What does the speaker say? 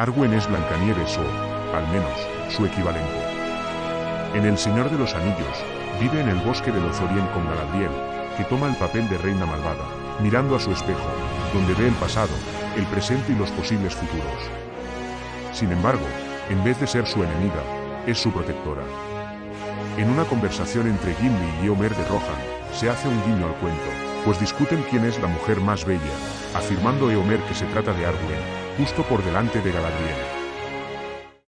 Arwen es Blancanieves o, al menos, su equivalente. En El Señor de los Anillos, vive en el bosque de Lothlórien con Galadriel, que toma el papel de reina malvada, mirando a su espejo, donde ve el pasado, el presente y los posibles futuros. Sin embargo, en vez de ser su enemiga, es su protectora. En una conversación entre Gimli y Eomer de Rohan, se hace un guiño al cuento, pues discuten quién es la mujer más bella, afirmando Eomer que se trata de Arwen, justo por delante de Galadriel.